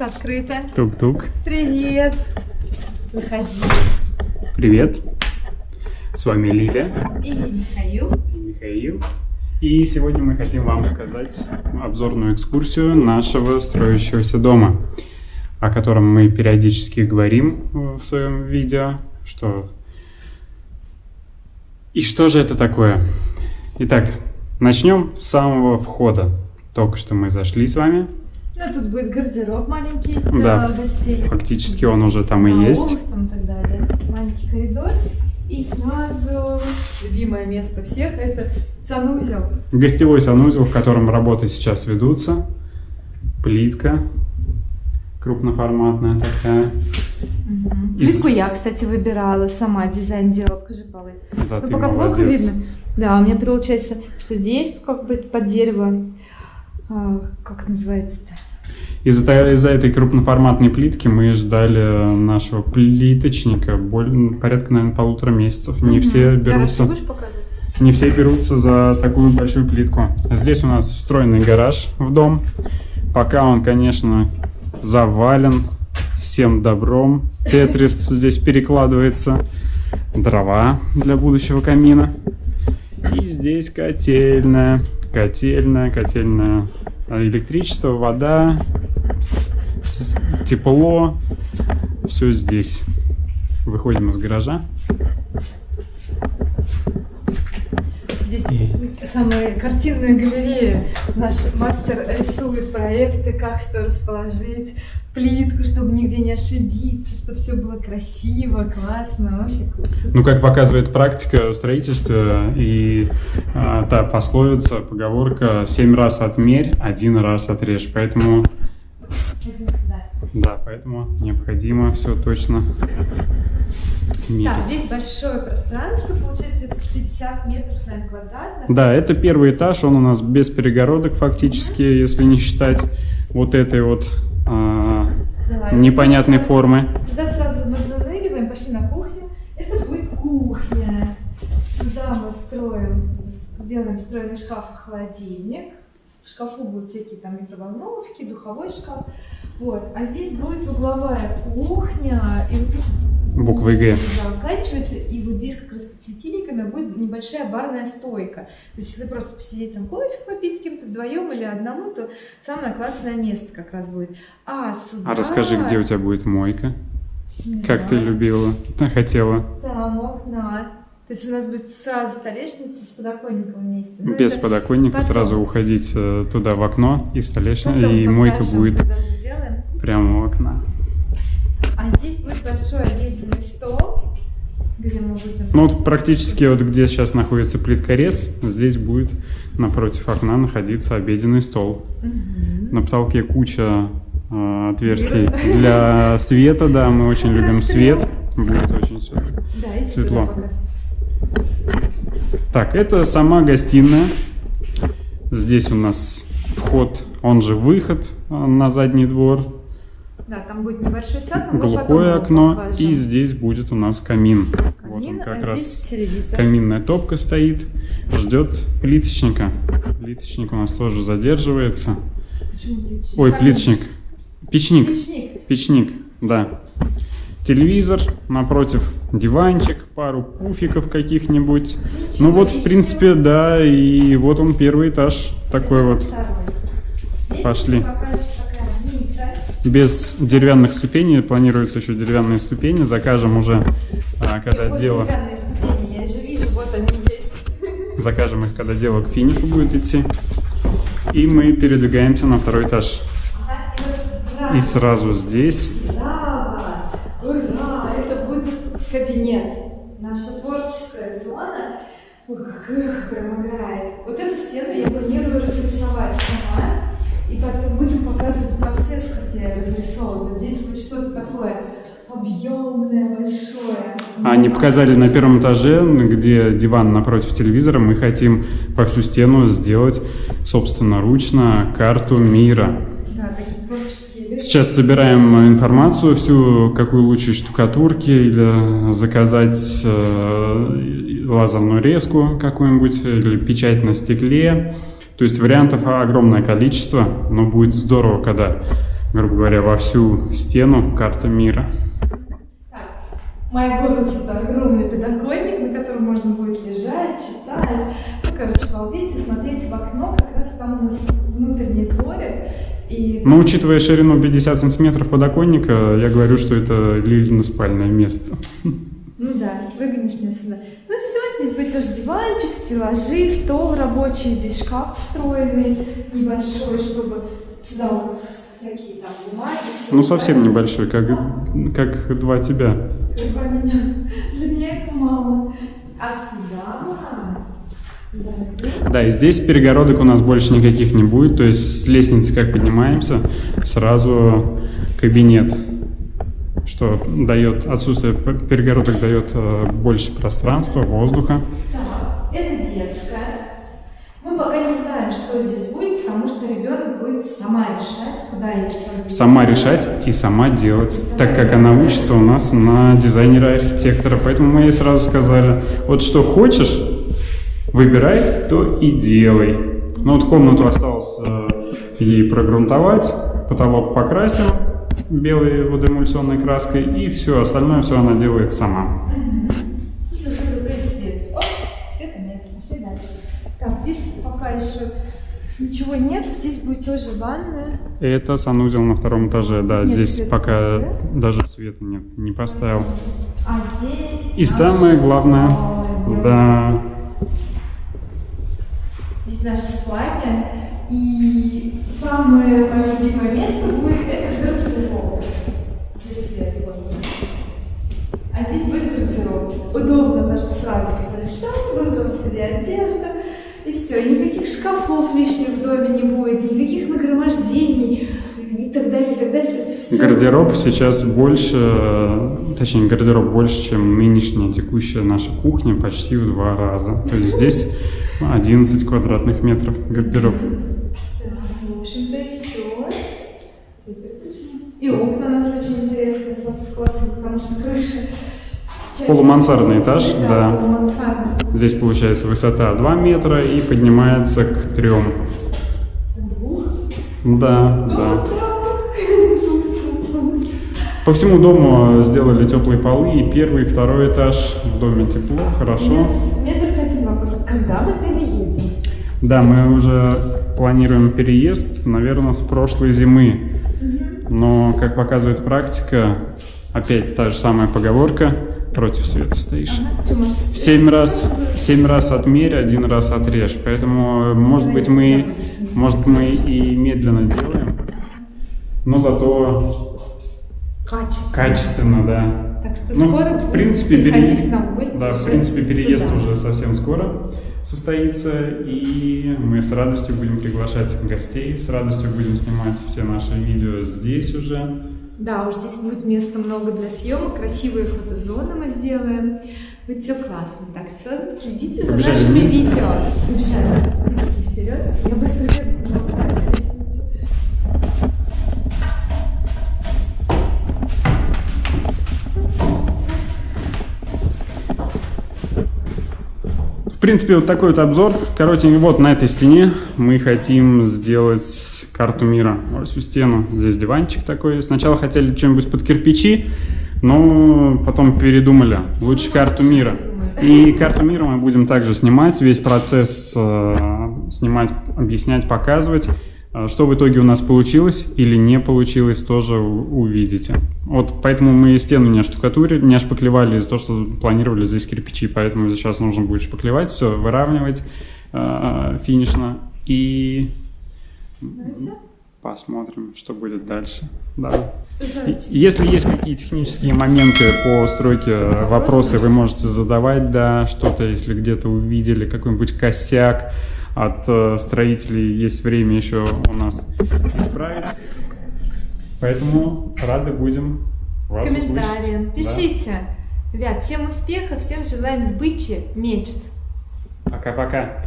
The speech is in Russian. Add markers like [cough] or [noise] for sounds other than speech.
тут открыто. Тук-тук. Привет. Выходи. Привет. С вами Лиля И Михаил. и Михаил. И сегодня мы хотим вам показать обзорную экскурсию нашего строящегося дома, о котором мы периодически говорим в своем видео, что... И что же это такое? Итак, начнем с самого входа. Только что мы зашли с вами. Ну, тут будет гардероб маленький Да. для гостей. Фактически он уже там и Да, есть. обувь там и так далее. Маленький коридор. И сразу любимое место всех это санузел. Гостевой санузел, в котором работы сейчас ведутся. Плитка крупноформатная такая. Из- Плитку я, кстати, выбирала сама, дизайн делала, покажи полы. Да, Ну, ты пока плохо молодец. видно. Да, у меня получается, что здесь как бы под дерево, а, как называется-то? Из-за из-за этой крупноформатной плитки мы ждали нашего плиточника боль- порядка, наверное, полутора месяцев. Не Мгм. все берутся, показывать? не все берутся за такую большую плитку. Здесь у нас встроенный гараж в дом. Пока он, конечно, завален всем добром. Тетрис здесь перекладывается. Дрова для будущего камина. И здесь котельная. Котельная, котельная. Электричество, вода, тепло. Все здесь. Выходим из гаража. Здесь И- самая картинная галерея. Наш мастер рисует проекты, как что расположить, плитку, чтобы нигде не ошибиться, чтобы все было красиво, классно, вообще круто. Ну, как показывает практика в строительстве и а, та пословица, поговорка «семь раз отмерь, один раз отрежь». Поэтому. Да, поэтому необходимо все точно мерить. Так, здесь большое пространство, получается где-то 50 метров, наверное, квадратных. Да, это первый этаж, он у нас без перегородок фактически, если не считать вот этой вот а, Да, непонятной сюда- формы. Сюда сразу мы заныриваем, пошли на кухню. Это будет кухня. Сюда мы строим, сделаем встроенный шкаф и холодильник. В шкафу будут всякие там микроволновки, духовой шкаф. Вот. А здесь будет угловая кухня. И вот тут Буквой «Г». заканчивается. И вот здесь как раз под светильниками будет небольшая барная стойка. То есть если просто посидеть там кофе попить с кем-то вдвоем или одному, то самое классное место как раз будет. А сюда... А расскажи, где у тебя будет мойка? Не Как ты знаю. любила, хотела? Там окна. То есть у нас будет сразу столешница с подоконником вместе. Ну, Без подоконника потом. сразу уходить э, туда в окно и столешница, потом и мойка будет сделаем. Прямо у окна. А здесь будет большой обеденный стол, где мы будем... Ну вот практически вот где сейчас находится плиткорез, здесь будет напротив окна находиться обеденный стол. Мгм. На потолке куча э, отверстий [laughs] для света, да, мы очень любим свет. Будет очень. Да, светло. Так, это сама гостиная. Здесь у нас вход, он же выход э, на задний двор. Да, там будет небольшой сад, глухое окно, покажем. и здесь будет у нас камин. Вот Камин, он как а раз телевизор. каминная топка стоит, ждет плиточника. Плиточник у нас тоже задерживается. Почему плиточник? Ой, плиточник. Печник. Печник. Печник, да. Телевизор, напротив диванчик, пару пуфиков каких-нибудь. Ну вот, в принципе, да, и вот он первый этаж такой вот. Второй. Пошли. пока еще такая низкая. Без деревянных ступеней, планируется еще деревянные ступени, закажем уже, а, когда вот дело, деревянные ступени, я же вижу, вот они есть. [laughs] закажем их, когда дело к финишу будет идти. И мы передвигаемся на второй этаж. Ага, И сразу здесь Браво! Ура! Это будет кабинет. Наша творческая зона. Ой, как эх, прям играет. Вот эту стену я планирую разрисовать Вот здесь будет что-то такое объемное, большое. А не показали на первом этаже, где диван напротив телевизора, мы хотим по всю стену сделать собственноручно карту мира. Да, такие творческие вещи. Сейчас собираем информацию всю, какую лучше штукатурки или заказать э, лазерную резку какую-нибудь или печать на стекле. То есть вариантов огромное количество, но будет здорово, когда грубо говоря, во всю стену карта мира. Моя гордость это огромный подоконник, на котором можно будет лежать, читать. Ну, короче, балдеть и смотреть в окно, как раз там у нас внутренний дворик. И... Но учитывая ширину 50 сантиметров подоконника, я говорю, что это Лилина спальное место. Ну да, выгонишь меня сюда. Ну все, здесь будет тоже диванчик, стеллажи, стол рабочий, здесь шкаф встроенный небольшой, чтобы сюда вот всякие там бумаги. Ну, совсем небольшой, как, как два тебя. Два меня. [laughs] Для меня это мало. А сюда? Да, и здесь перегородок у нас больше никаких не будет, то есть с лестницы как поднимаемся, сразу кабинет, что дает, отсутствие перегородок дает э, больше пространства, воздуха. Так, это детская. Мы пока не знаем, что здесь сама решать, куда и что здесь. Сама решать и сама делать, так как она учится у нас на дизайнера-архитектора. Поэтому мы ей сразу сказали, вот что хочешь, выбирай, то и делай. Ну вот комнату осталось э, ей прогрунтовать, потолок покрасим белой водоэмульсионной краской, и все, остальное все она делает сама. И уже зато и свет. О, света нет, пошли дальше. Так, здесь пока еще ничего нет, здесь будет тоже ванная. Это санузел на втором этаже, да, Нет здесь света, пока да? даже света нет, не поставил. А здесь... И наша самое главное, спальня. да, Здесь наша спальня. И самое мое любимое место будет это гардероб. Здесь свет вот. А здесь будет гардероб. Удобно, потому что сразу пришел, выбрал себе одежду. И все. И никаких шкафов лишних в доме не будет, никаких нагромождений и так далее, и так далее. То есть все. Гардероб сейчас больше, точнее, гардероб больше, чем нынешняя текущая наша кухня, почти в два раза. То есть здесь 11 квадратных метров гардероб. В общем-то и все. И окна у нас очень интересные, с классом, потому что крыша... Полумансардный этаж, да. Здесь получается высота 2 метра и поднимается к 3. Двух. Да, да. По всему дому сделали теплые полы, и первый, и второй этаж. В доме тепло, хорошо. У меня только один вопрос. Когда мы переедем? Да, мы уже планируем переезд, наверное, с прошлой зимы. Но, как показывает практика, опять та же самая поговорка против света стоишь. Семь раз, семь раз отмерь, один раз отрежь. Поэтому, может быть, мы, может, мы и медленно делаем, но зато Качество. качественно, да. Так что Ну, скоро, в принципе, приходите пере- к нам в гости. Да, в принципе, переезд сюда. уже совсем скоро состоится, и мы с радостью будем приглашать гостей, с радостью будем снимать все наши видео здесь уже. Да, уж здесь будет места много для съемок, красивые фотозоны мы сделаем. Будет все классно. Так что следите за Побежали нашими вниз? видео. Побежали. Вперед. Я быстро бегу. В принципе, вот такой вот обзор. Коротенький, вот на этой стене мы хотим сделать карту мира. Всю стену. Здесь диванчик такой. Сначала хотели что-нибудь под кирпичи, но потом передумали. Лучше карту мира. И карту мира мы будем также снимать, весь процесс э, снимать, объяснять, показывать. Э, Что в итоге у нас получилось или не получилось, тоже увидите. Вот поэтому мы стену не оштукатурили, не ошпаклевали из-за того, что планировали здесь кирпичи, поэтому сейчас нужно будет шпаклевать, все выравнивать э, финишно и Ну и все. посмотрим, что будет дальше. Да. Если есть какие технические моменты по стройке, э, вопросы вы можете задавать, да, что-то, если где-то увидели какой-нибудь косяк от э, строителей, есть время еще у нас исправить. Поэтому рады будем вас комментариям. услышать. Да. Пишите. Ребят, всем успехов, всем желаем сбычи мечт. Пока-пока.